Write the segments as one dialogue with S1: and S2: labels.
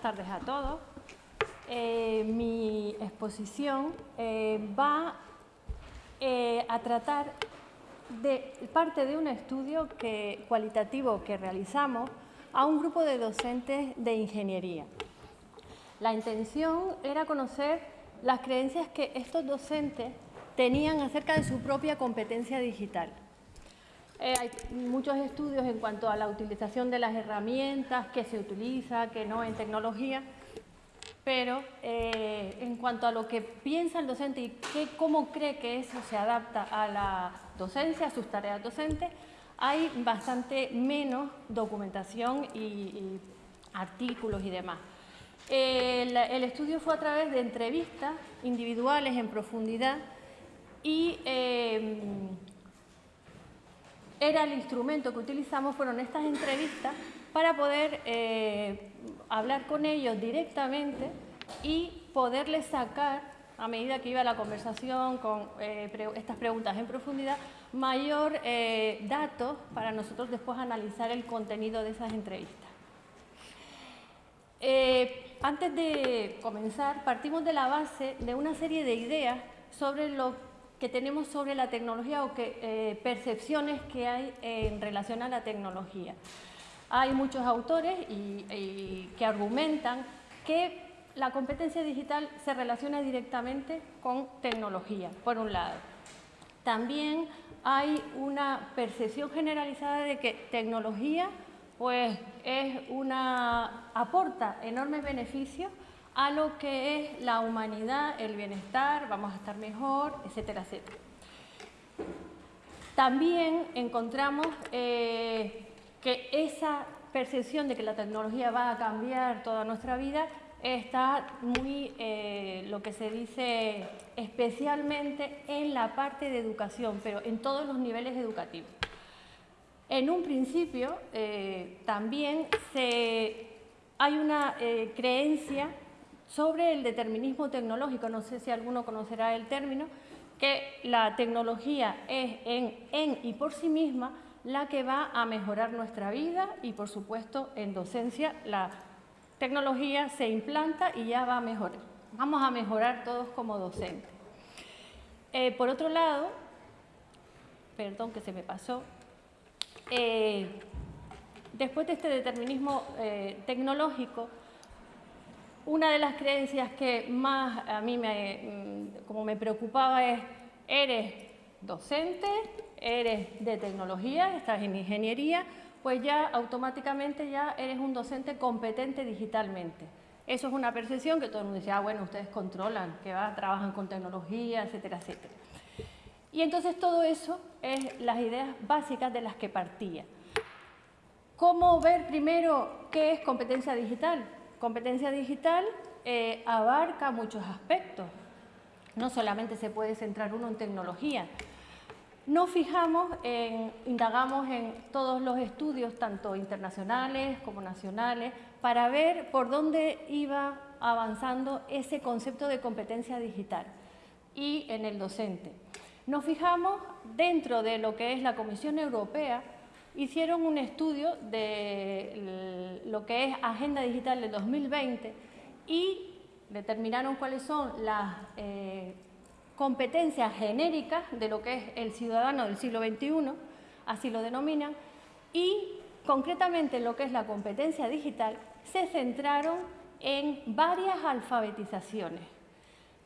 S1: buenas tardes a todos. Eh, mi exposición eh, va eh, a tratar de parte de un estudio cualitativo que realizamos a un grupo de docentes de ingeniería. La intención era conocer las creencias que estos docentes tenían acerca de su propia competencia digital. Eh, hay muchos estudios en cuanto a la utilización de las herramientas, que se utiliza, que no en tecnología, pero eh, en cuanto a lo que piensa el docente y cómo cree que eso se adapta a la docencia, a sus tareas docentes, hay bastante menos documentación y, artículos y demás. El, estudio fue a través de entrevistas individuales en profundidad y eh, era el instrumento que utilizamos, fueron estas entrevistas para poder eh, hablar con ellos directamente y poderles sacar, a medida que iba la conversación con eh, estas preguntas en profundidad, mayor eh, datos para nosotros después analizar el contenido de esas entrevistas. antes de comenzar, partimos de la base de una serie de ideas sobre lo que tenemos sobre la tecnología o que, eh, percepciones que hay en relación a la tecnología. Hay muchos autores que argumentan que la competencia digital se relaciona directamente con tecnología, por un lado. También hay una percepción generalizada de que tecnología pues, es una, aporta enormes beneficios a lo que es la humanidad, el bienestar, vamos a estar mejor, etcétera, etcétera. También encontramos eh, que esa percepción de que la tecnología va a cambiar toda nuestra vida está muy, eh, lo que se dice, especialmente en la parte de educación, pero en todos los niveles educativos. En un principio, eh, también hay una creencia sobre el determinismo tecnológico, no sé si alguno conocerá el término, que la tecnología es en, y por sí misma la que va a mejorar nuestra vida y por supuesto en docencia la tecnología se implanta y ya va a mejorar. Vamos a mejorar todos como docentes. Eh, por otro lado, perdón que se me pasó, eh, después de este determinismo eh, tecnológico, una de las creencias que más a mí me, mm, como me preocupaba es, eres docente, eres de tecnología, estás en ingeniería, pues ya automáticamente ya eres un docente competente digitalmente. Eso es una percepción que todo el mundo dice, ah, bueno, ustedes controlan, que va, trabajan con tecnología, etcétera, etcétera. Y entonces todo eso es las ideas básicas de las que partía. ¿Cómo ver primero qué es competencia digital? Competencia digital eh, abarca muchos aspectos. No solamente se puede centrar uno en tecnología. Nos fijamos, en, indagamos en todos los estudios, tanto internacionales como nacionales, para ver por dónde iba avanzando ese concepto de competencia digital y en el docente. Nos fijamos dentro de lo que es la Comisión Europea, hicieron un estudio de lo que es Agenda Digital de 2020 y determinaron cuáles son las eh, competencias genéricas de lo que es el ciudadano del siglo XXI, así lo denominan, y concretamente lo que es la competencia digital, se centraron en varias alfabetizaciones.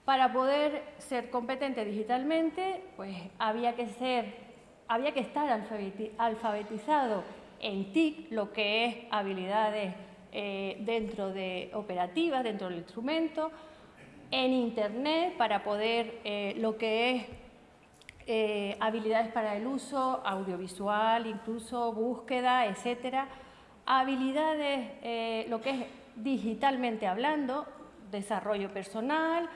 S1: Para poder ser competente digitalmente, pues había que ser había que estar alfabetizado en TIC, lo que es habilidades eh, dentro de operativas, dentro del instrumento, en Internet para poder eh, lo que es eh, habilidades para el uso audiovisual, incluso búsqueda, etcétera, habilidades, lo que es digitalmente hablando, desarrollo personal,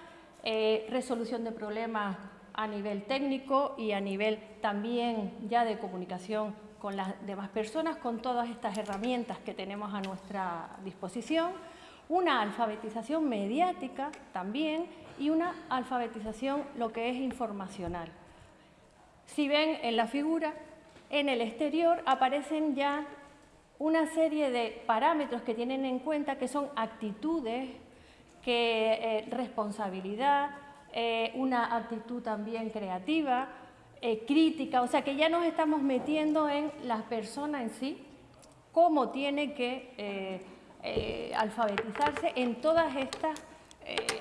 S1: resolución de problemas a nivel técnico y a nivel también ya de comunicación con las demás personas, con todas estas herramientas que tenemos a nuestra disposición, una alfabetización mediática también y una alfabetización lo que es informacional. Si ven en la figura, en el exterior aparecen ya una serie de parámetros que tienen en cuenta que son actitudes, que, eh, responsabilidad, eh, una actitud también creativa, eh, crítica, o sea que ya nos estamos metiendo en las personas en sí, cómo tiene que alfabetizarse en todos estos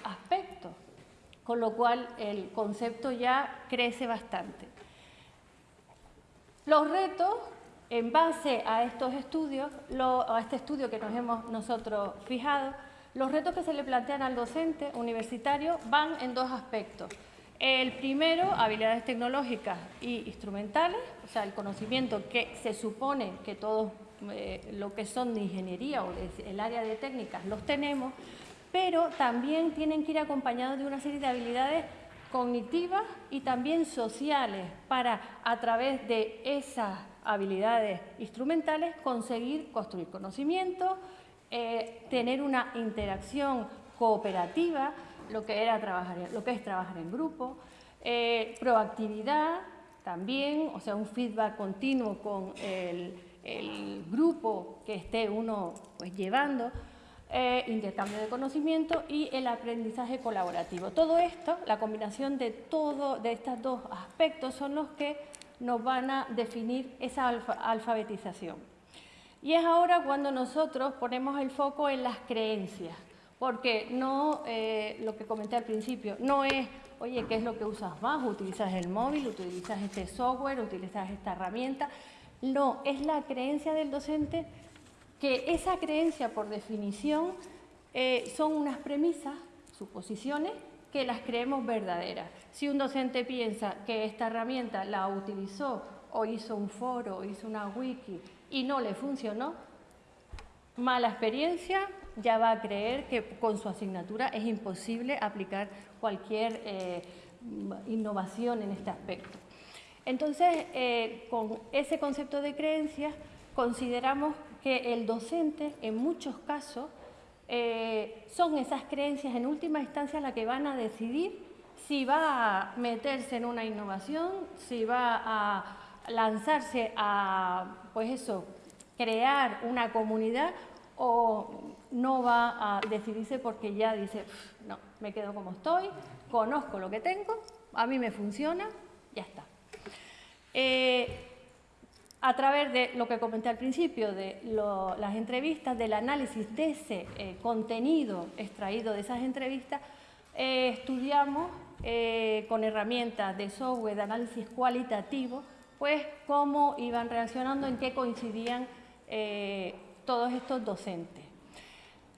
S1: aspectos, con lo cual el concepto ya crece bastante. Los retos en base a estos estudios, a este estudio que nos hemos nosotros fijado, los retos que se le plantean al docente universitario van en dos aspectos. El primero, habilidades tecnológicas y instrumentales, o sea, el conocimiento que se supone que todos eh, lo que son de ingeniería o del área de técnicas los tenemos, pero también tienen que ir acompañados de una serie de habilidades cognitivas y también sociales para, a través de esas habilidades instrumentales, conseguir construir conocimiento, eh, tener una interacción cooperativa, lo que, era trabajar, lo que es trabajar en grupo, eh, proactividad también, o sea, un feedback continuo con el, grupo que esté uno pues, llevando, eh, intercambio de conocimiento y el aprendizaje colaborativo. Todo esto, la combinación de, todo, de estos dos aspectos son los que nos van a definir esa alfabetización. Y es ahora cuando nosotros ponemos el foco en las creencias, porque no, eh, lo que comenté al principio, no es, oye, ¿qué es lo que usas más? ¿Utilizas el móvil? ¿Utilizas este software? ¿Utilizas esta herramienta? No, es la creencia del docente que esa creencia, por definición, eh, son unas premisas, suposiciones, que las creemos verdaderas. Si un docente piensa que esta herramienta la utilizó o hizo un foro o hizo una wiki y no le funcionó, mala experiencia, ya va a creer que con su asignatura es imposible aplicar cualquier eh, innovación en este aspecto. Entonces, eh, con ese concepto de creencias, consideramos que el docente, en muchos casos, eh, son esas creencias en última instancia las que van a decidir si va a meterse en una innovación, si va a lanzarse a, pues eso, crear una comunidad o no va a decidirse porque ya dice, no, me quedo como estoy, conozco lo que tengo, a mí me funciona, ya está. Eh, a través de lo que comenté al principio, de las entrevistas, del análisis de ese eh, contenido extraído de esas entrevistas, eh, estudiamos con herramientas de software de análisis cualitativo, pues cómo iban reaccionando, en qué coincidían todos estos docentes.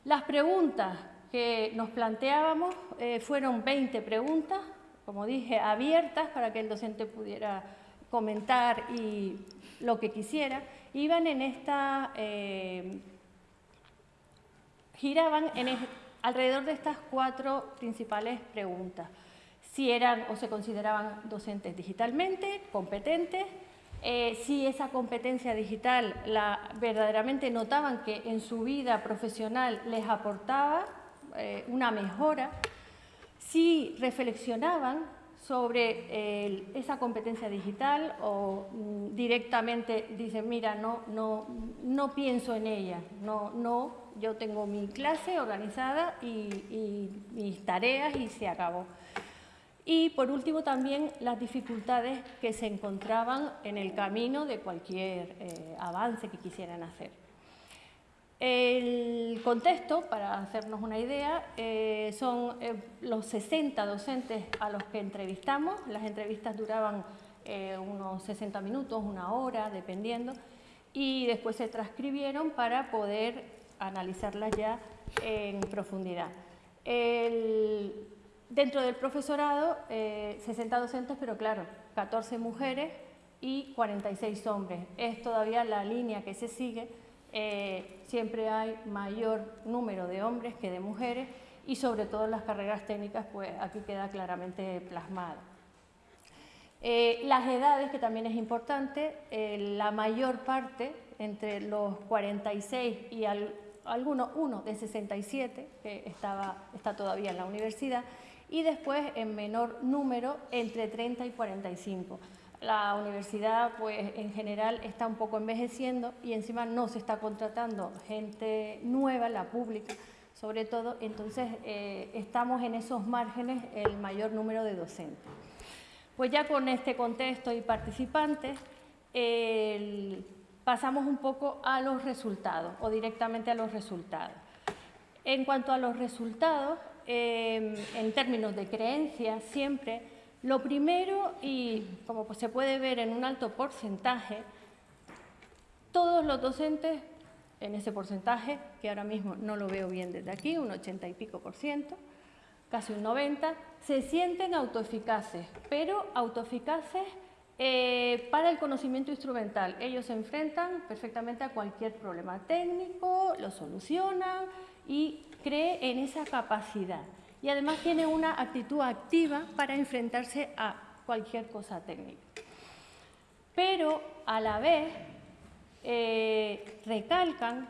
S1: Las preguntas que nos planteábamos fueron 20 preguntas, como dije, abiertas para que el docente pudiera comentar y lo que quisiera, iban en esta, eh, giraban alrededor de estas cuatro principales preguntas. Si eran o se consideraban docentes digitalmente, competentes, eh, si esa competencia digital la, verdaderamente notaban que en su vida profesional les aportaba eh, una mejora, si reflexionaban sobre esa competencia digital o mm, directamente dicen, mira, no, no, no pienso en ella, no, no, yo tengo mi clase organizada y, mis tareas y se acabó. Y por último también las dificultades que se encontraban en el camino de cualquier eh, avance que quisieran hacer. El contexto, para hacernos una idea, eh, son eh, los 60 docentes a los que entrevistamos. Las entrevistas duraban unos 60 minutos, una hora, dependiendo, y después se transcribieron para poder analizarlas ya en profundidad. Dentro del profesorado, 60 docentes, pero claro, 14 mujeres y 46 hombres. Es todavía la línea que se sigue eh, siempre hay mayor número de hombres que de mujeres y sobre todo las carreras técnicas, pues aquí queda claramente plasmado. Eh, las edades, que también es importante, eh, la mayor parte, entre los 46 y algunos, uno de 67, que estaba, está todavía en la universidad, y después en menor número entre 30 y 45. La universidad, pues en general, está un poco envejeciendo y encima no se está contratando gente nueva, la pública, sobre todo, entonces eh, estamos en esos márgenes el mayor número de docentes. Pues ya con este contexto y participantes, pasamos un poco a los resultados o directamente a los resultados. En cuanto a los resultados, em, en términos de creencias, siempre, lo primero, y como pues se puede ver en un alto porcentaje, todos los docentes, en ese porcentaje, que ahora mismo no lo veo bien desde aquí, un 80 y pico por ciento, casi un 90, se sienten autoeficaces, pero autoeficaces eh, para el conocimiento instrumental. Ellos se enfrentan perfectamente a cualquier problema técnico, lo solucionan y creen en esa capacidad. Y además tiene una actitud activa para enfrentarse a cualquier cosa técnica. Pero a la vez eh, recalcan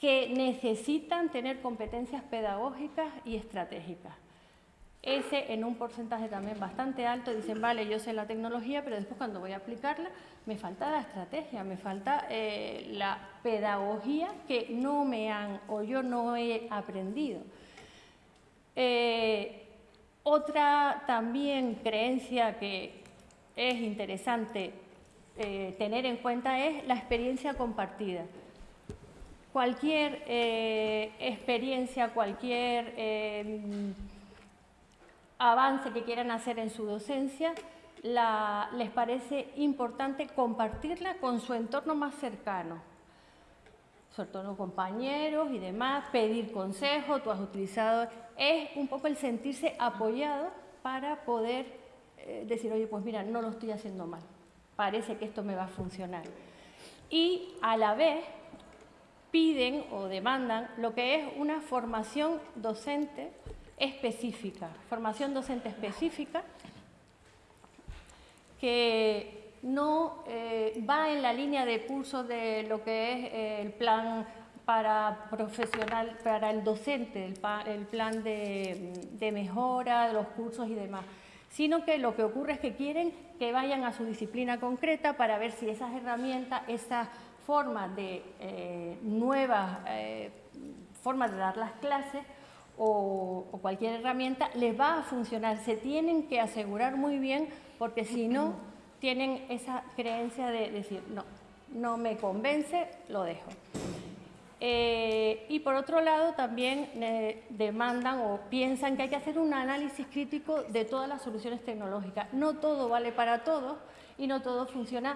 S1: que necesitan tener competencias pedagógicas y estratégicas. Ese en un porcentaje también bastante alto dicen, vale, yo sé la tecnología, pero después cuando voy a aplicarla me falta la estrategia, me falta eh, la pedagogía que no me han o yo no he aprendido. Eh, otra también creencia que es interesante eh, tener en cuenta es la experiencia compartida. Cualquier experiencia, cualquier em, avance que quieran hacer en su docencia, les parece importante compartirla con su entorno más cercano, sobre todo compañeros y demás, pedir consejo, tú has utilizado, es un poco el sentirse apoyado para poder eh, decir, oye, pues mira, no lo estoy haciendo mal, parece que esto me va a funcionar. Y a la vez piden o demandan lo que es una formación docente específica, formación docente específica que no eh, va en la línea de curso de lo que es eh, el plan para profesional, para el docente, el, plan de, mejora, de los cursos y demás, sino que lo que ocurre es que quieren que vayan a su disciplina concreta para ver si esas herramientas, esas formas de eh, nuevas formas de dar las clases o, cualquier herramienta les va a funcionar. Se tienen que asegurar muy bien porque si no tienen esa creencia de decir, no, no me convence, lo dejo. Eh, y por otro lado también demandan o piensan que hay que hacer un análisis crítico de todas las soluciones tecnológicas. No todo vale para todos y no todo funciona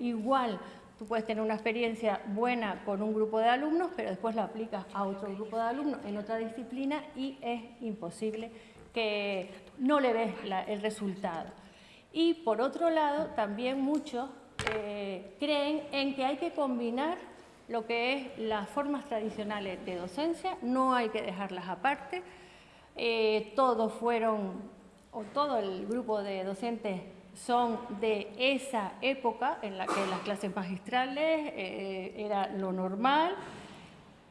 S1: igual. Tú puedes tener una experiencia buena con un grupo de alumnos, pero después la aplicas a otro grupo de alumnos en otra disciplina y es imposible que no le ves el resultado. Y por otro lado, también muchos eh, creen en que hay que combinar lo que es las formas tradicionales de docencia, no hay que dejarlas aparte. Eh, todos fueron, o todo el grupo de docentes son de esa época en la que las clases magistrales eh, era lo normal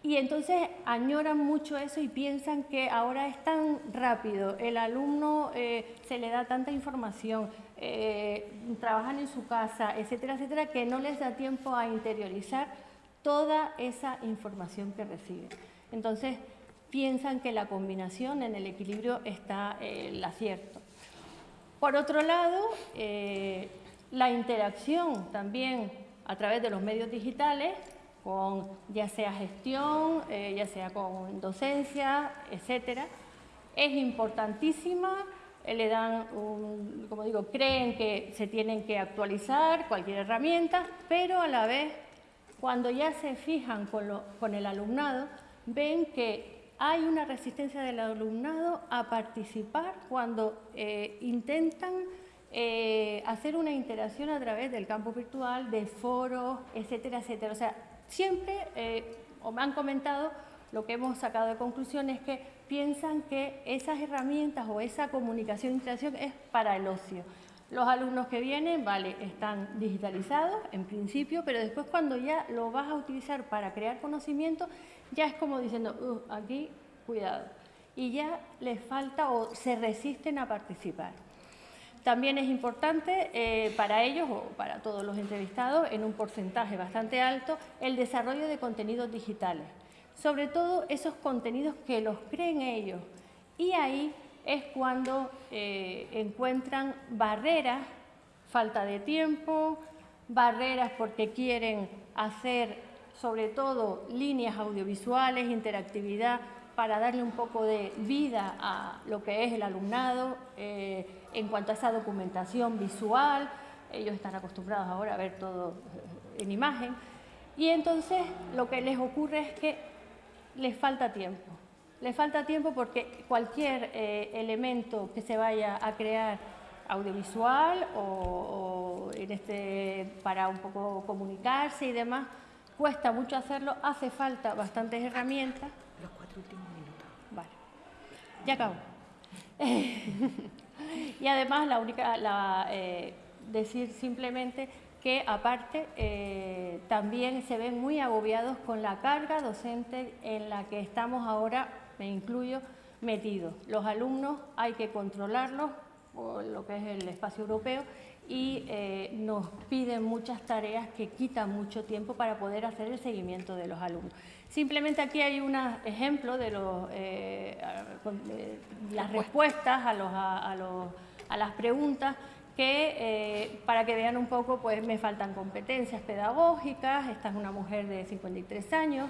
S1: y entonces añoran mucho eso y piensan que ahora es tan rápido, el alumno eh, se le da tanta información, eh, trabajan en su casa, etcétera, etcétera, que no les da tiempo a interiorizar toda esa información que reciben. Entonces piensan que la combinación en el equilibrio está el acierto. Por otro lado, eh, la interacción también a través de los medios digitales, con ya sea gestión, eh, ya sea con docencia, etcétera, es importantísima. Eh, le dan, como digo, creen que se tienen que actualizar cualquier herramienta, pero a la vez, cuando ya se fijan con el alumnado, ven que hay una resistencia del alumnado a participar cuando eh, intentan eh, hacer una interacción a través del campo virtual, de foros, etcétera, etcétera. O sea, siempre, eh, o me han comentado, lo que hemos sacado de conclusión es que piensan que esas herramientas o esa comunicación e interacción es para el ocio. Los alumnos que vienen, vale, están digitalizados en principio, pero después cuando ya lo vas a utilizar para crear conocimiento, ya es como diciendo, uh, aquí, cuidado. Y ya les falta o se resisten a participar. También es importante eh, para ellos o para todos los entrevistados, en un porcentaje bastante alto, el desarrollo de contenidos digitales. Sobre todo esos contenidos que los creen ellos. Y ahí es cuando eh, encuentran barreras, falta de tiempo, barreras porque quieren hacer sobre todo líneas audiovisuales, interactividad, para darle un poco de vida a lo que es el alumnado eh, en cuanto a esa documentación visual. Ellos están acostumbrados ahora a ver todo eh, en imagen. Y entonces lo que les ocurre es que les falta tiempo. Les falta tiempo porque cualquier eh, elemento que se vaya a crear audiovisual o, en este, para un poco comunicarse y demás, cuesta mucho hacerlo, hace falta bastantes herramientas.
S2: Los cuatro últimos minutos.
S1: Vale, ya acabo. y además, la única, la, eh, decir simplemente que aparte eh, también se ven muy agobiados con la carga docente en la que estamos ahora, me incluyo, metidos. Los alumnos hay que controlarlos, por lo que es el espacio europeo, y eh, nos piden muchas tareas que quitan mucho tiempo para poder hacer el seguimiento de los alumnos. Simplemente aquí hay un ejemplo de los, eh, las respuestas a, los, a, los, a, las preguntas que eh, para que vean un poco pues me faltan competencias pedagógicas, esta es una mujer de 53 años,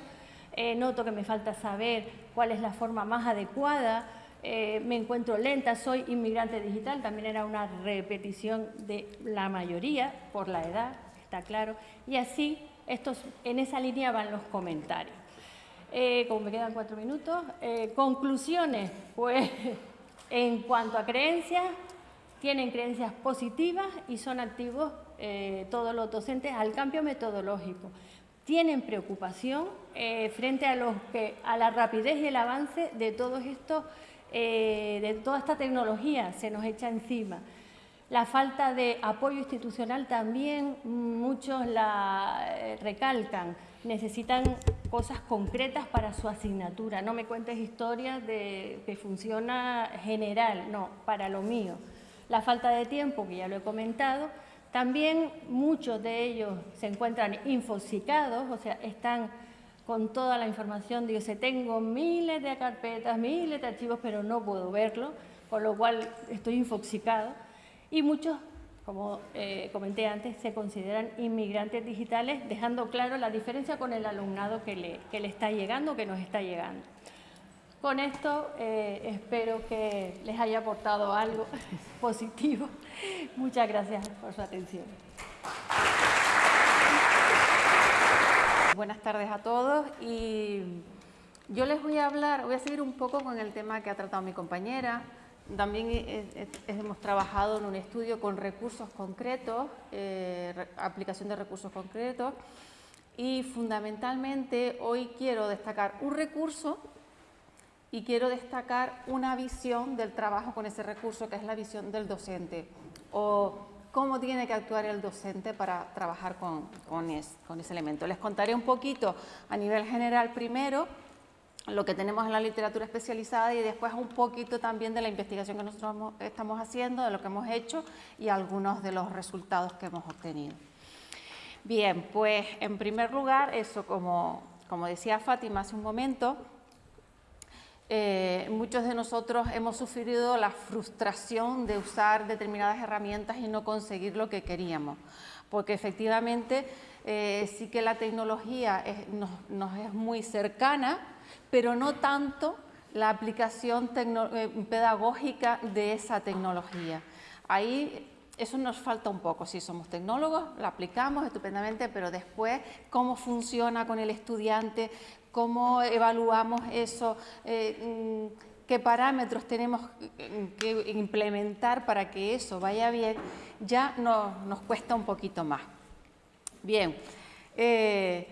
S1: noto que me falta saber cuál es la forma más adecuada eh, me encuentro lenta, soy inmigrante digital, también era una repetición de la mayoría por la edad, está claro, y así estos, en esa línea van los comentarios. Eh, como me quedan cuatro minutos, eh, conclusiones, pues en cuanto a creencias, tienen creencias positivas y son activos todos los docentes al cambio metodológico. Tienen preocupación frente a, los que, a la rapidez y el avance de todos estos eh, de toda esta tecnología se nos echa encima. La falta de apoyo institucional también muchos la eh, recalcan, necesitan cosas concretas para su asignatura. No me cuentes historias de que funciona general, no, para lo mío. La falta de tiempo, que ya lo he comentado, también muchos de ellos se encuentran infosicados, o sea, están con toda la información, digo, tengo miles de carpetas, miles de archivos, pero no puedo verlo, con lo cual estoy infoxicado. Y muchos, como eh, comenté antes, se consideran inmigrantes digitales, dejando claro la diferencia con el alumnado que le, que le está llegando, que nos está llegando. Con esto eh, espero que les haya aportado algo positivo. Muchas gracias por su atención.
S3: Buenas tardes a todos y yo les voy a hablar, voy a seguir un poco con el tema que ha tratado mi compañera. También hemos trabajado en un estudio con recursos concretos, eh, aplicación de recursos concretos y fundamentalmente hoy quiero destacar un recurso y quiero destacar una visión del trabajo con ese recurso que es la visión del docente o cómo tiene que actuar el docente para trabajar con, con, ese elemento. Les contaré un poquito a nivel general primero lo que tenemos en la literatura especializada y después un poquito también de la investigación que nosotros estamos haciendo, de lo que hemos hecho y algunos de los resultados que hemos obtenido. Bien, pues en primer lugar, eso como, como decía Fátima hace un momento, eh, muchos de nosotros hemos sufrido la frustración de usar determinadas herramientas y no conseguir lo que queríamos, porque efectivamente eh, sí que la tecnología nos, es muy cercana, pero no tanto la aplicación eh, pedagógica de esa tecnología. Ahí eso nos falta un poco, si somos tecnólogos, la aplicamos estupendamente, pero después cómo funciona con el estudiante, cómo evaluamos eso, eh, mm, qué parámetros tenemos que implementar para que eso vaya bien, ya nos cuesta un poquito más. Bien, eh,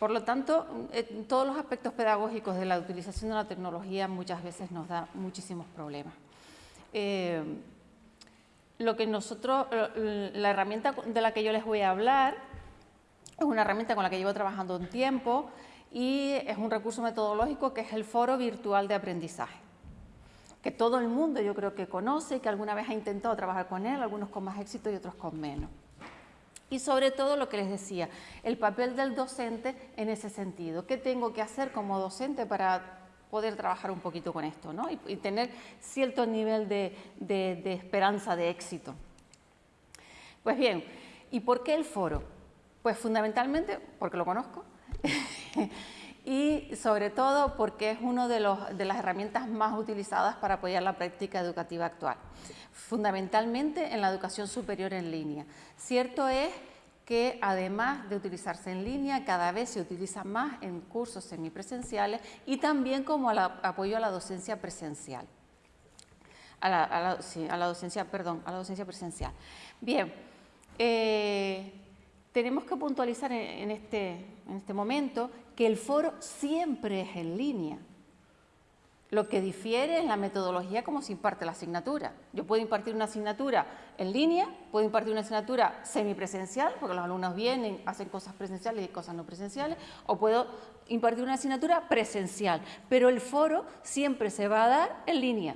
S3: por lo tanto, eh, todos los aspectos pedagógicos de la utilización de la tecnología muchas veces nos da muchísimos problemas. Lo que nosotros, la herramienta de la que yo les voy a hablar es una herramienta con la que llevo trabajando un tiempo, y es un recurso metodológico que es el Foro Virtual de Aprendizaje. que todo el mundo yo creo que conoce y que alguna vez ha intentado trabajar con él, algunos con más éxito y otros con menos. Y sobre todo lo que les decía, el papel del docente en ese sentido. ¿Qué tengo que hacer como docente para poder trabajar un poquito con esto ¿no? y, tener cierto nivel de, de esperanza de éxito? Pues bien, ¿y por qué el foro? Pues fundamentalmente porque lo conozco y sobre todo porque es una de, de, las herramientas más utilizadas para apoyar la práctica educativa actual, fundamentalmente en la educación superior en línea. Cierto es que además de utilizarse en línea, cada vez se utiliza más en cursos semipresenciales y también como apoyo a la docencia presencial. A la, docencia, perdón, a la docencia presencial. Bien, eh, tenemos que puntualizar este, en este momento que el foro siempre es en línea. Lo que difiere es la metodología como se imparte la asignatura. Yo puedo impartir una asignatura en línea, puedo impartir una asignatura semipresencial, porque los alumnos vienen, hacen cosas presenciales y cosas no presenciales, o puedo impartir una asignatura presencial, pero el foro siempre se va a dar en línea.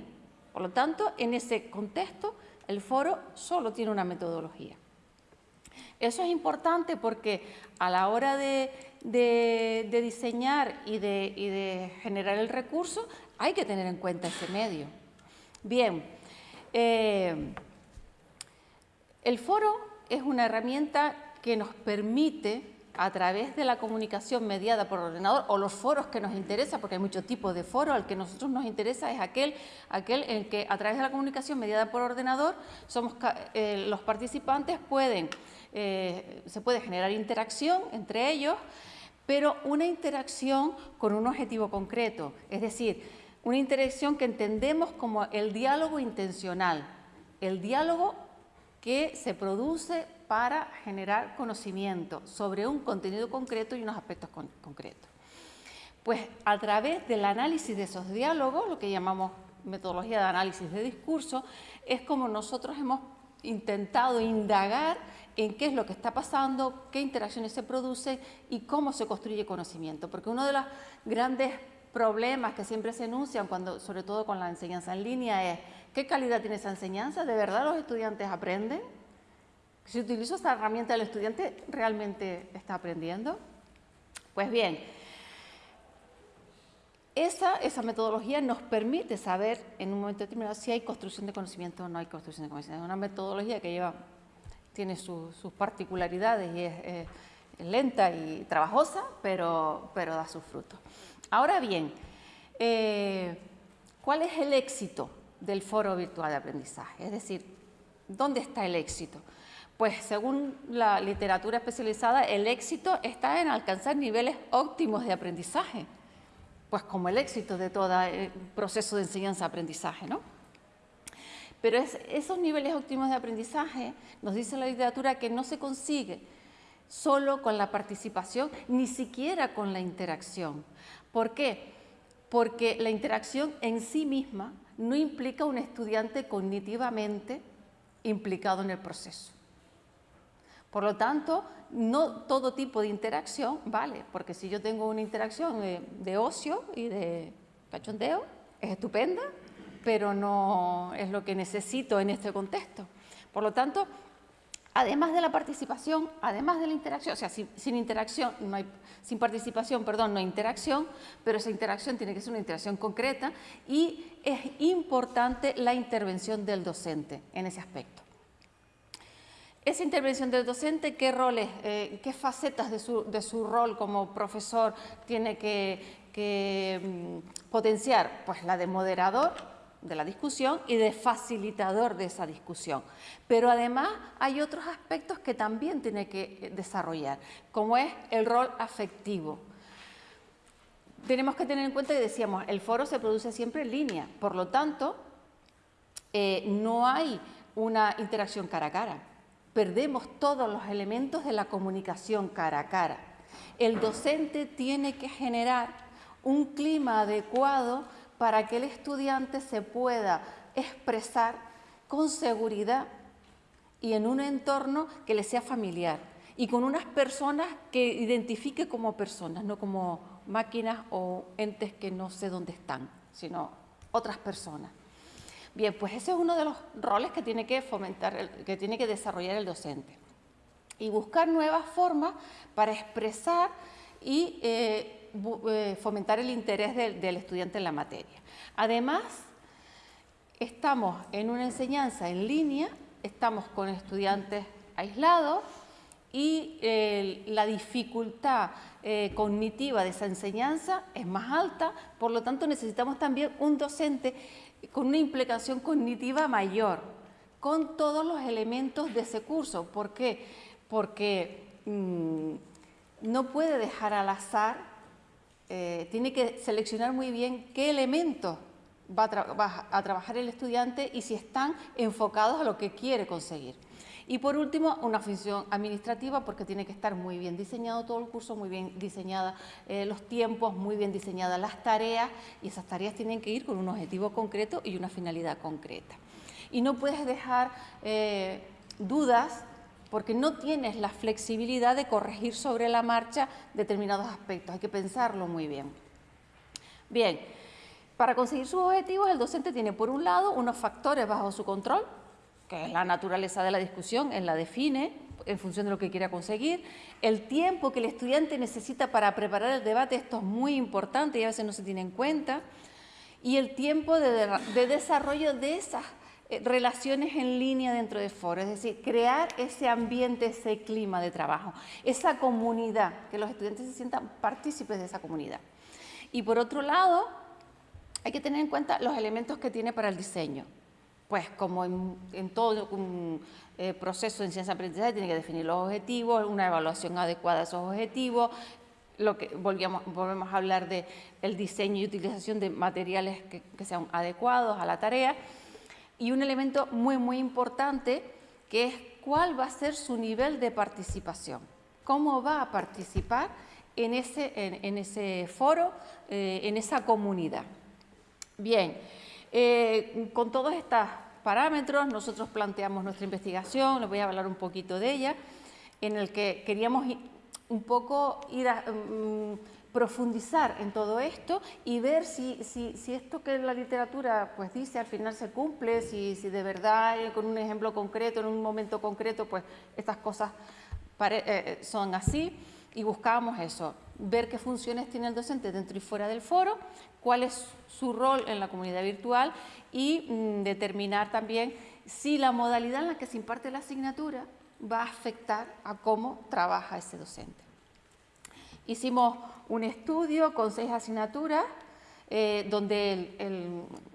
S3: Por lo tanto, en ese contexto, el foro solo tiene una metodología. Eso es importante porque a la hora de, diseñar y de, generar el recurso hay que tener en cuenta ese medio. Bien, eh, el foro es una herramienta que nos permite a través de la comunicación mediada por ordenador o los foros que nos interesa, porque hay muchos tipos de foros, al que a nosotros nos interesa es aquel, aquel en que a través de la comunicación mediada por ordenador somos, eh, los participantes pueden, eh, se puede generar interacción entre ellos, pero una interacción con un objetivo concreto, es decir, una interacción que entendemos como el diálogo intencional, el diálogo que se produce para generar conocimiento sobre un contenido concreto y unos aspectos concretos. Pues a través del análisis de esos diálogos, lo que llamamos metodología de análisis de discurso, es como nosotros hemos intentado indagar en qué es lo que está pasando, qué interacciones se producen y cómo se construye conocimiento. Porque uno de los grandes problemas que siempre se enuncian, cuando, sobre todo con la enseñanza en línea, es ¿qué calidad tiene esa enseñanza? ¿De verdad los estudiantes aprenden? Si utilizo esta herramienta, ¿el estudiante realmente está aprendiendo? Pues bien, esa, esa, metodología nos permite saber en un momento determinado si hay construcción de conocimiento o no hay construcción de conocimiento. Es una metodología que lleva, tiene sus particularidades y es, lenta y trabajosa, pero, pero da sus frutos. Ahora bien, eh, ¿cuál es el éxito del foro virtual de aprendizaje? Es decir, ¿dónde está el éxito? Pues según la literatura especializada, el éxito está en alcanzar niveles óptimos de aprendizaje, pues como el éxito de todo el proceso de enseñanza-aprendizaje, ¿no? Pero esos niveles óptimos de aprendizaje, nos dice la literatura, que no se consigue solo con la participación, ni siquiera con la interacción. ¿Por qué? Porque la interacción en sí misma no implica un estudiante cognitivamente implicado en el proceso. Por lo tanto, no todo tipo de interacción vale, porque si yo tengo una interacción de, ocio y de cachondeo, es estupenda, pero no es lo que necesito en este contexto. Por lo tanto, además de la participación, además de la interacción, o sea, sin, interacción, no hay, sin participación, perdón, no hay interacción, pero esa interacción tiene que ser una interacción concreta y es importante la intervención del docente en ese aspecto. Esa intervención del docente, ¿qué roles, eh, qué facetas de su, rol como profesor tiene que, mm, potenciar? Pues la de moderador de la discusión y de facilitador de esa discusión. Pero además hay otros aspectos que también tiene que eh, desarrollar, como es el rol afectivo. Tenemos que tener en cuenta que decíamos, el foro se produce siempre en línea, por lo tanto, eh, no hay una interacción cara a cara perdemos todos los elementos de la comunicación cara a cara. El docente tiene que generar un clima adecuado para que el estudiante se pueda expresar con seguridad y en un entorno que le sea familiar y con unas personas que identifique como personas, no como máquinas o entes que no sé dónde están, sino otras personas. Bien, pues ese es uno de los roles que tiene que fomentar, que tiene que desarrollar el docente. Y buscar nuevas formas para expresar y eh, fomentar el interés del estudiante en la materia. Además, estamos en una enseñanza en línea, estamos con estudiantes aislados y eh, la dificultad eh, cognitiva de esa enseñanza es más alta, por lo tanto necesitamos también un docente con una implicación cognitiva mayor, con todos los elementos de ese curso. ¿Por qué? Porque mm, no puede dejar al azar, eh, tiene que seleccionar muy bien qué elementos va a trabajar el estudiante y si están enfocados a lo que quiere conseguir. Y por último, una función administrativa porque tiene que estar muy bien diseñado todo el curso, muy bien diseñada eh, los tiempos, muy bien diseñadas las tareas y esas tareas tienen que ir con un objetivo concreto y una finalidad concreta. Y no puedes dejar eh, dudas porque no tienes la flexibilidad de corregir sobre la marcha determinados aspectos, hay que pensarlo muy bien. Bien, para conseguir sus objetivos el docente tiene por un lado unos factores bajo su control, que es la naturaleza de la discusión, él la define en función de lo que quiera conseguir. El tiempo que el estudiante necesita para preparar el debate, esto es muy importante y a veces no se tiene en cuenta. Y el tiempo de, desarrollo de esas relaciones en línea dentro de foro, es decir, crear ese ambiente, ese clima de trabajo, esa comunidad, que los estudiantes se sientan partícipes de esa comunidad. Y por otro lado, hay que tener en cuenta los elementos que tiene para el diseño pues como en, todo un eh, proceso en ciencia aprendizaje tiene que definir los objetivos, una evaluación adecuada de esos objetivos, lo que volvemos, volvemos a hablar de diseño y utilización de materiales que, sean adecuados a la tarea y un elemento muy muy importante que es cuál va a ser su nivel de participación, cómo va a participar en ese, en, ese foro, eh, en esa comunidad. Bien, eh, con todos estos parámetros nosotros planteamos nuestra investigación, les voy a hablar un poquito de ella, en el que queríamos un poco ir a mm, profundizar en todo esto y ver si, esto que la literatura pues dice al final se cumple, si, de verdad eh, con un ejemplo concreto, en un momento concreto, pues estas cosas eh, son así y buscábamos eso, ver qué funciones tiene el docente dentro y fuera del foro, cuál es su rol en la comunidad virtual y mm, determinar también si la modalidad en la que se imparte la asignatura va a afectar a cómo trabaja ese docente. Hicimos un estudio con seis asignaturas, eh, donde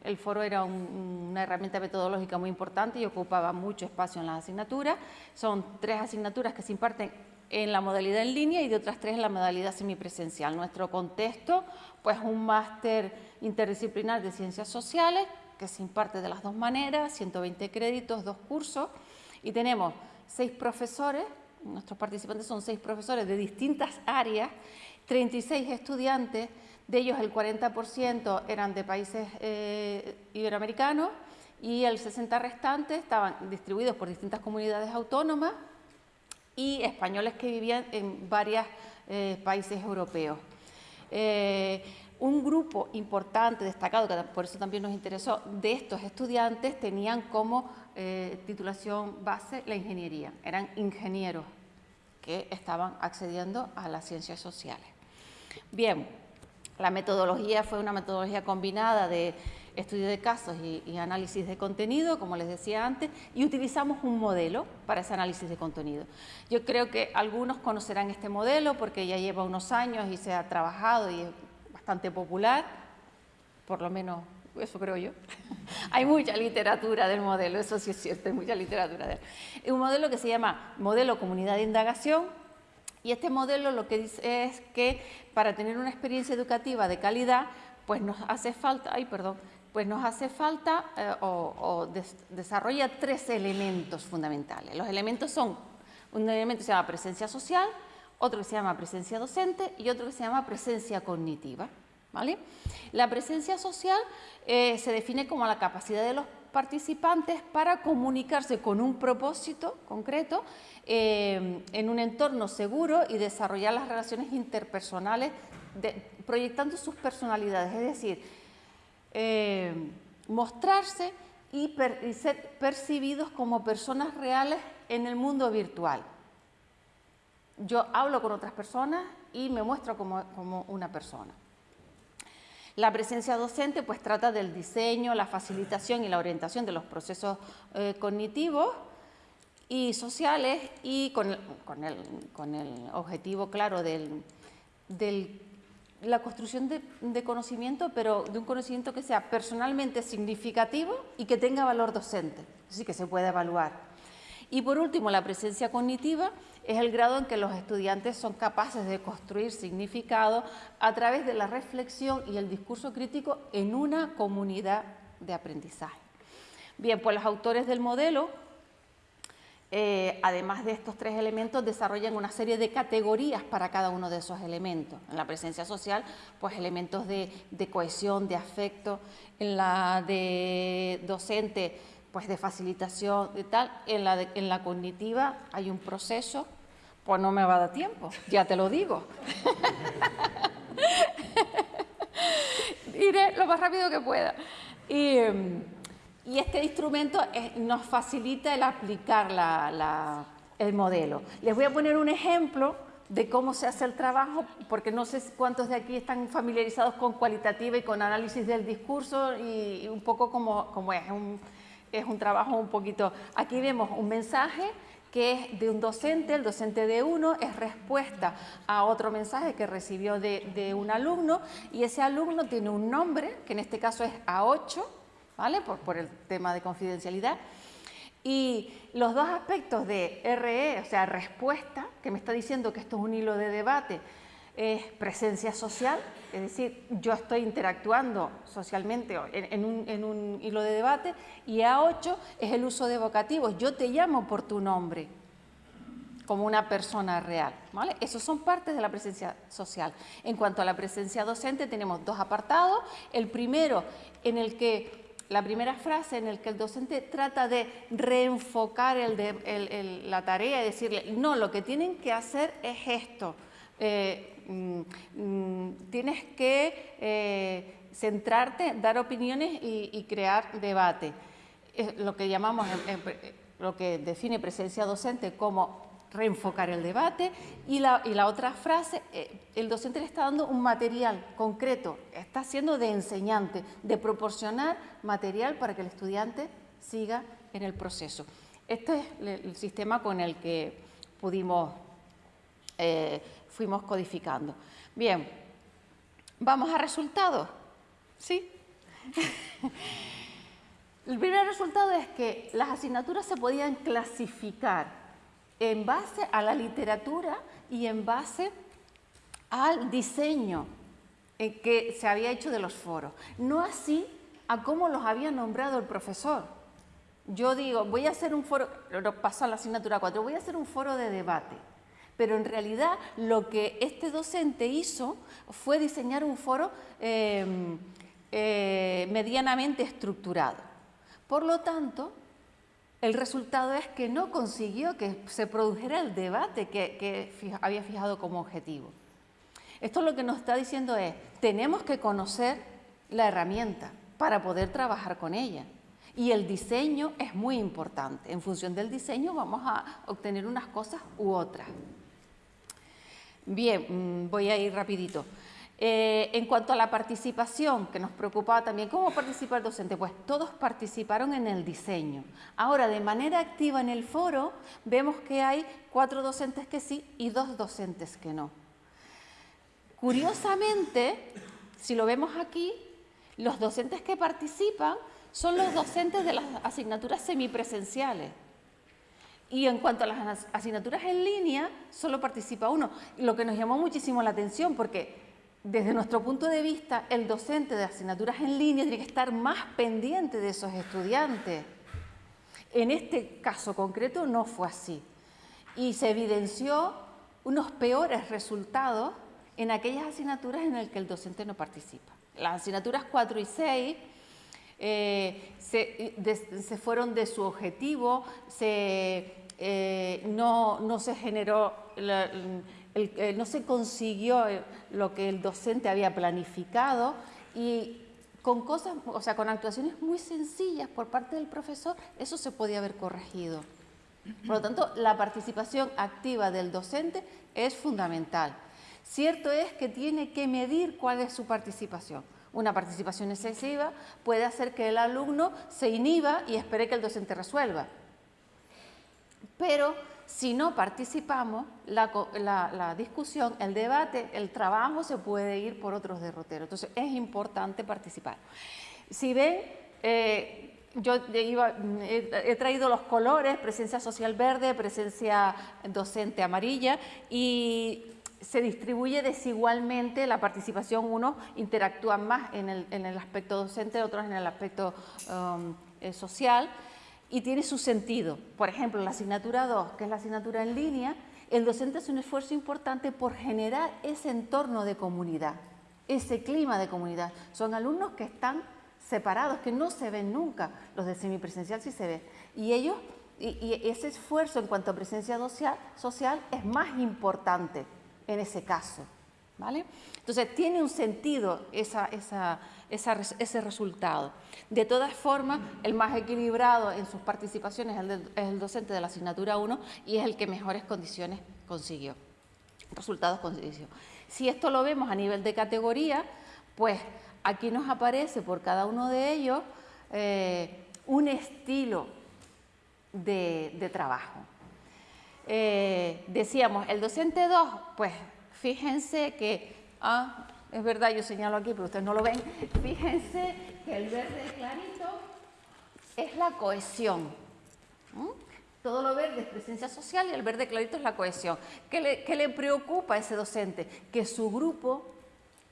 S3: el, foro era una herramienta metodológica muy importante y ocupaba mucho espacio en las asignaturas. Son tres asignaturas que se imparten en la modalidad en línea y de otras tres en la modalidad semipresencial. Nuestro contexto, pues un máster interdisciplinar de ciencias sociales que se imparte de las dos maneras, 120 créditos, dos cursos, y tenemos seis profesores, nuestros participantes son seis profesores de distintas áreas, 36 estudiantes, de ellos el 40% eran de países eh, iberoamericanos y el 60 restante estaban distribuidos por distintas comunidades autónomas, y españoles que vivían en varios eh, países europeos. Eh, un grupo importante, destacado, que por eso también nos interesó, de estos estudiantes tenían como eh, titulación base la ingeniería, eran ingenieros que estaban accediendo a las ciencias sociales. Bien, la metodología fue una metodología combinada de estudio de casos y, análisis de contenido, como les decía antes, y utilizamos un modelo para ese análisis de contenido. Yo creo que algunos conocerán este modelo porque ya lleva unos años y se ha trabajado y es bastante popular, por lo menos eso creo yo. hay mucha literatura del modelo, eso sí es cierto, hay mucha literatura de. Es un modelo que se llama Modelo Comunidad de Indagación, y este modelo lo que dice es que para tener una experiencia educativa de calidad, pues nos hace falta, ay perdón, pues nos hace falta eh, o, desarrolla tres elementos fundamentales. Los elementos son, un elemento que se llama presencia social, otro que se llama presencia docente y otro que se llama presencia cognitiva. La presencia social eh, se define como la capacidad de los participantes para comunicarse con un propósito concreto eh, en un entorno seguro y desarrollar las relaciones interpersonales proyectando sus personalidades, es decir, eh, mostrarse y, ser percibidos como personas reales en el mundo virtual. Yo hablo con otras personas y me muestro como, una persona. La presencia docente pues trata del diseño, la facilitación y la orientación de los procesos eh, cognitivos y sociales y con el, objetivo claro de la construcción de, conocimiento, pero de un conocimiento que sea personalmente significativo y que tenga valor docente, así que se pueda evaluar. Y por último, la presencia cognitiva es el grado en que los estudiantes son capaces de construir significado a través de la reflexión y el discurso crítico en una comunidad de aprendizaje. Bien, pues los autores del modelo, eh, además de estos tres elementos, desarrollan una serie de categorías para cada uno de esos elementos. En la presencia social, pues elementos de, cohesión, de afecto. En la de docente, pues de facilitación y tal. En la, en la cognitiva hay un proceso pues no me va a dar tiempo, ya te lo digo. Iré lo más rápido que pueda. Y, este instrumento nos facilita el aplicar el modelo. Les voy a poner un ejemplo de cómo se hace el trabajo, porque no sé cuántos de aquí están familiarizados con cualitativa y con análisis del discurso y, un poco como, como es, es un trabajo un poquito... Aquí vemos un mensaje que es de un docente, el docente de uno es respuesta a otro mensaje que recibió de, un alumno y ese alumno tiene un nombre, que en este caso es A8, ¿vale? Por, por el tema de confidencialidad. Y los dos aspectos de RE, o sea, respuesta, que me está diciendo que esto es un hilo de debate, es presencia social, es decir, yo estoy interactuando socialmente en, un, hilo de debate, y A8 es el uso de vocativos, yo te llamo por tu nombre, como una persona real. ¿vale? Esos son partes de la presencia social. En cuanto a la presencia docente, tenemos dos apartados. El primero, en el que la primera frase en el que el docente trata de reenfocar la tarea y decirle, no, lo que tienen que hacer es esto. Eh, Mm, mm, tienes que eh, centrarte, dar opiniones y, crear debate. Es lo que llamamos, lo que define presencia docente como reenfocar el debate y la, otra frase, eh, el docente le está dando un material concreto, está siendo de enseñante, de proporcionar material para que el estudiante siga en el proceso. Este es el sistema con el que pudimos fuimos codificando. Bien, vamos a resultados. ¿Sí? El primer resultado es que las asignaturas se podían clasificar en base a la literatura y en base al diseño que se había hecho de los foros, no así a cómo los había nombrado el profesor. Yo digo, voy a hacer un foro, lo paso a la asignatura 4, voy a hacer un foro de debate. Pero en realidad lo que este docente hizo fue diseñar un foro em, eh, medianamente estructurado. Por lo tanto, el resultado es que no consiguió que se produjera el debate que, había fijado como objetivo. Esto lo que nos está diciendo es, tenemos que conocer la herramienta para poder trabajar con ella. Y el diseño es muy importante. En función del diseño vamos a obtener unas cosas u otras. Bien, mm, voy a ir rapidito. Eh, en cuanto a la participación, que nos preocupaba también, ¿cómo participa el docente? Pues todos participaron en el diseño. Ahora, de manera activa en el foro, vemos que hay cuatro docentes que sí y dos docentes que no. Curiosamente, si lo vemos aquí, los docentes que participan son los docentes de las asignaturas semipresenciales. Y en cuanto a las asignaturas en línea, solo participa uno, lo que nos llamó muchísimo la atención porque desde nuestro punto de vista, el docente de asignaturas en línea tiene que estar más pendiente de esos estudiantes. En este caso concreto no fue así y se evidenció unos peores resultados en aquellas asignaturas en las que el docente no participa. Las asignaturas 4 y 6 eh, se, fueron de su objetivo, eh, no, se generó, eh, no se consiguió lo que el docente había planificado y con cosas, o sea, con actuaciones muy sencillas por parte del profesor, eso se podía haber corregido. Por lo tanto, la participación activa del docente es fundamental. Cierto es que tiene que medir cuál es su participación. Una participación excesiva puede hacer que el alumno se inhiba y espere que el docente resuelva. Pero si no participamos, la, discusión, el debate, el trabajo se puede ir por otros derroteros. Entonces es importante participar. Si ven, eh, yo he, traído los colores, presencia social verde, presencia docente amarilla y se distribuye desigualmente la participación, unos interactúan más en el, aspecto docente, otros en el aspecto um, eh, social y tiene su sentido. Por ejemplo, la asignatura 2, que es la asignatura en línea, el docente hace un esfuerzo importante por generar ese entorno de comunidad, ese clima de comunidad. Son alumnos que están separados, que no se ven nunca, los de semipresencial sí se ven. Y ellos, y, ese esfuerzo en cuanto a presencia social, social es más importante en ese caso. ¿vale? Entonces, tiene un sentido esa, esa, ese resultado. De todas formas, el más equilibrado en sus participaciones es el, docente de la asignatura 1 y es el que mejores condiciones consiguió, resultados consiguió. Si esto lo vemos a nivel de categoría, pues aquí nos aparece por cada uno de ellos eh, un estilo de, trabajo. Eh, decíamos, el docente 2, pues fíjense que ah, es verdad, yo señalo aquí, pero ustedes no lo ven. Fíjense que el verde clarito es la cohesión. Todo lo verde es presencia social y el verde clarito es la cohesión. ¿Qué le, ¿Qué le preocupa a ese docente? Que su grupo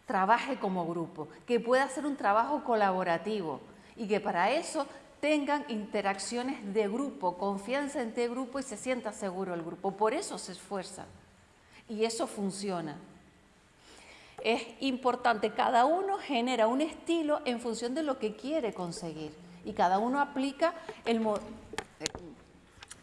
S3: trabaje como grupo, que pueda hacer un trabajo colaborativo y que para eso tengan interacciones de grupo, confianza entre grupo y se sienta seguro el grupo. Por eso se esfuerza y eso funciona es importante, cada uno genera un estilo en función de lo que quiere conseguir y cada uno aplica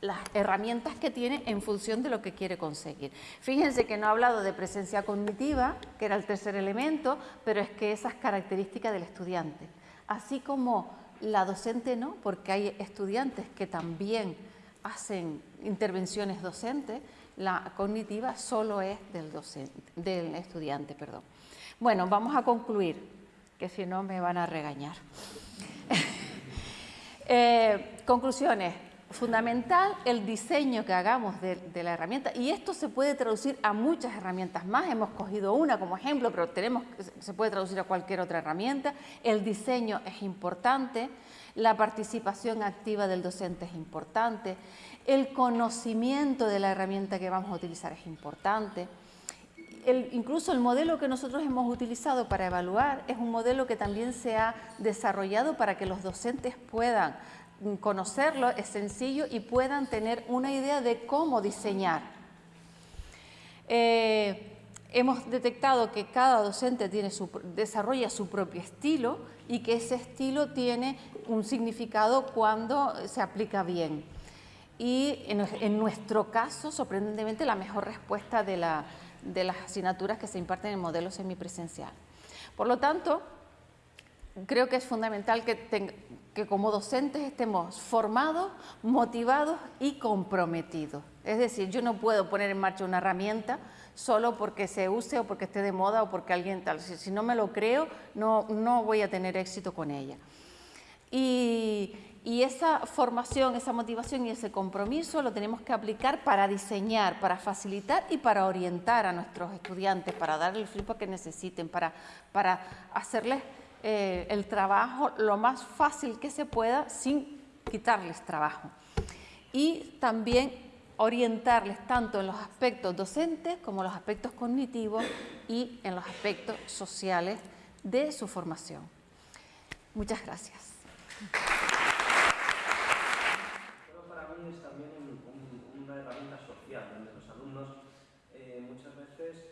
S3: las herramientas que tiene en función de lo que quiere conseguir. Fíjense que no he hablado de presencia cognitiva, que era el tercer elemento, pero es que esa es característica del estudiante. Así como la docente no, porque hay estudiantes que también hacen intervenciones docentes, la cognitiva solo es del, del estudiante. Perdón. Bueno, vamos a concluir, que si no me van a regañar. Eh, conclusiones. Fundamental el diseño que hagamos de, la herramienta y esto se puede traducir a muchas herramientas más. Hemos cogido una como ejemplo, pero tenemos, se puede traducir a cualquier otra herramienta. El diseño es importante, la participación activa del docente es importante, el conocimiento de la herramienta que vamos a utilizar es importante. incluso el modelo que nosotros hemos utilizado para evaluar es un modelo que también se ha desarrollado para que los docentes puedan conocerlo, es sencillo y puedan tener una idea de cómo diseñar. Eh, hemos detectado que cada docente desarrolla su propio estilo y que ese estilo tiene un significado cuando se aplica bien y en, nuestro caso, sorprendentemente, la mejor respuesta de, las asignaturas que se imparten en modelo semipresencial. Por lo tanto, creo que es fundamental que, que como docentes estemos formados, motivados y comprometidos. Es decir, yo no puedo poner en marcha una herramienta solo porque se use o porque esté de moda o porque alguien tal. Si, no me lo creo, no, no voy a tener éxito con ella. Y, y esa formación, esa motivación y ese compromiso lo tenemos que aplicar para diseñar, para facilitar y para orientar a nuestros estudiantes, para darles el feedback que necesiten, para, para hacerles eh, el trabajo lo más fácil que se pueda sin quitarles trabajo. Y también orientarles tanto en los aspectos docentes como en los aspectos cognitivos y en los aspectos sociales de su formación. Muchas gracias.
S2: es también una herramienta social, donde los alumnos eh, muchas veces,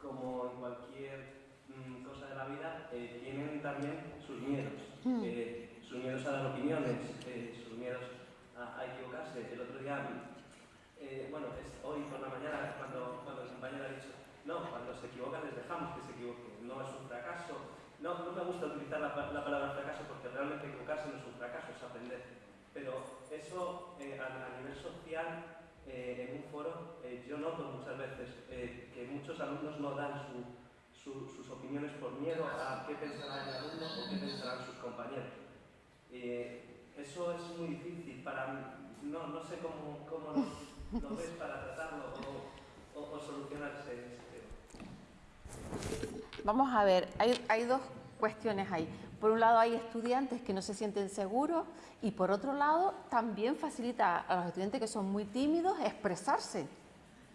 S2: como en cualquier mm, cosa de la vida, eh, tienen también sus miedos. Hmm. Eh, sus miedos a dar opiniones, sus miedos a, equivocarse. El otro día, bueno, es hoy por la mañana, cuando, cuando el compañero ha dicho, no, cuando se equivocan les dejamos que se equivoquen, no es un fracaso, no, no, no, me gusta utilizar la, la, palabra fracaso porque realmente equivocarse no es un fracaso, es aprender. Pero eso eh, a, a, nivel social, eh, en un foro, eh, yo noto muchas veces eh, que muchos alumnos no dan su, su, sus opiniones por miedo a qué pensará el alumno o qué pensarán sus compañeros. Eh, eso es muy difícil para mí. No, no sé cómo, cómo lo, lo ves para tratarlo o, o, o solucionarse ese tema.
S3: Vamos a ver, hay, hay dos cuestiones ahí. Por un lado hay estudiantes que no se sienten seguros y por otro lado también facilita a los estudiantes que son muy tímidos expresarse.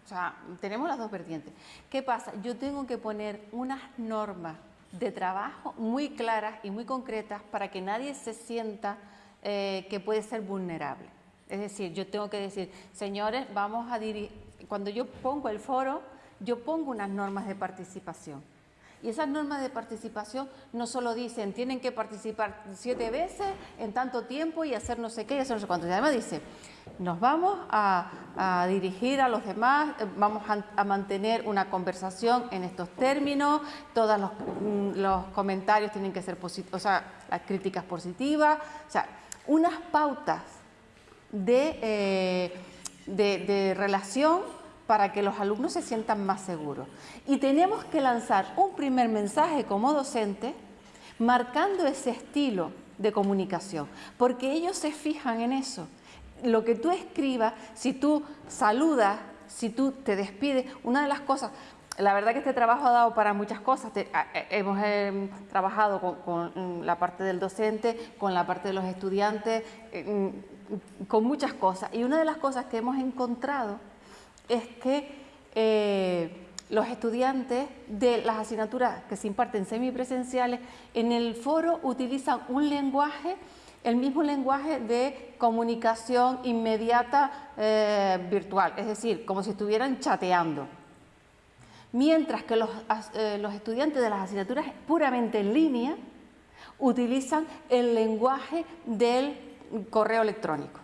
S3: O sea, tenemos las dos vertientes. ¿Qué pasa? Yo tengo que poner unas normas de trabajo muy claras y muy concretas para que nadie se sienta eh, que puede ser vulnerable. Es decir, yo tengo que decir, señores, vamos a dirigir, cuando yo pongo el foro, yo pongo unas normas de participación. Y esas normas de participación no solo dicen tienen que participar siete veces en tanto tiempo y hacer no sé qué y hacer no sé cuánto. Y además dice, nos vamos a, dirigir a los demás, eh, vamos a, mantener una conversación en estos términos, todos los, mm, los comentarios tienen que ser positivos, o sea, las críticas positivas, o sea, unas pautas eh, de, de relación para que los alumnos se sientan más seguros. Y tenemos que lanzar un primer mensaje como docente marcando ese estilo de comunicación, porque ellos se fijan en eso. Lo que tú escribas, si tú saludas, si tú te despides, una de las cosas, la verdad que este trabajo ha dado para muchas cosas. A, hemos eh, trabajado con, con, la parte del docente, con la parte de los estudiantes, eh, con muchas cosas. Y una de las cosas que hemos encontrado es que eh, los estudiantes de las asignaturas que se imparten semipresenciales en el foro utilizan un lenguaje, el mismo lenguaje de comunicación inmediata eh, virtual, es decir, como si estuvieran chateando. Mientras que los, eh, los estudiantes de las asignaturas puramente en línea utilizan el lenguaje del correo electrónico.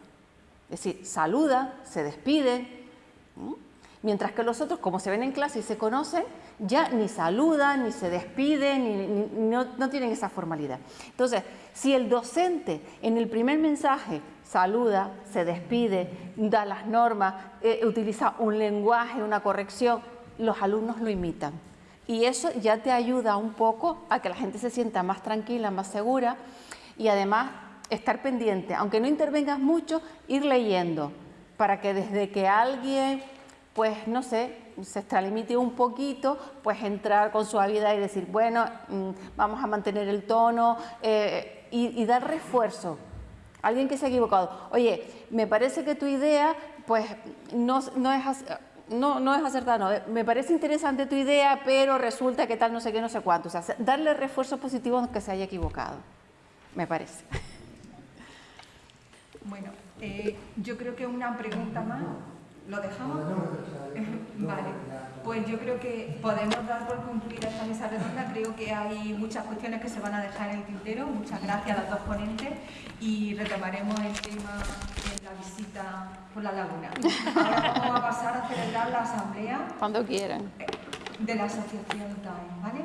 S3: Es decir, saludan, se despiden, Mientras que los otros, como se ven en clase y se conocen, ya ni saludan, ni se despiden, ni, no, tienen esa formalidad. Entonces, si el docente en el primer mensaje saluda, se despide, da las normas, eh, utiliza un lenguaje, una corrección, los alumnos lo imitan. Y eso ya te ayuda un poco a que la gente se sienta más tranquila, más segura y además estar pendiente, aunque no intervengas mucho, ir leyendo para que desde que alguien pues no sé, se extralimite un poquito, pues entrar con suavidad y decir, bueno, mmm, vamos a mantener el tono eh, y, dar refuerzo. Alguien que se ha equivocado, oye, me parece que tu idea, pues no, no es... No, no es acertada, no. me parece interesante tu idea, pero resulta que tal no sé qué, no sé cuánto. O sea, darle refuerzo positivo aunque se haya equivocado, me parece.
S4: Bueno, eh, yo creo que una pregunta más. ¿Lo dejamos? vale, pues yo creo que podemos dar por concluida esta mesa redonda. Creo que hay muchas cuestiones que se van a dejar en el tintero. Muchas gracias a los dos ponentes y retomaremos el tema de la visita por la laguna. Ahora vamos a pasar a celebrar la asamblea.
S3: Cuando quieran.
S4: De la asociación TAE, ¿vale?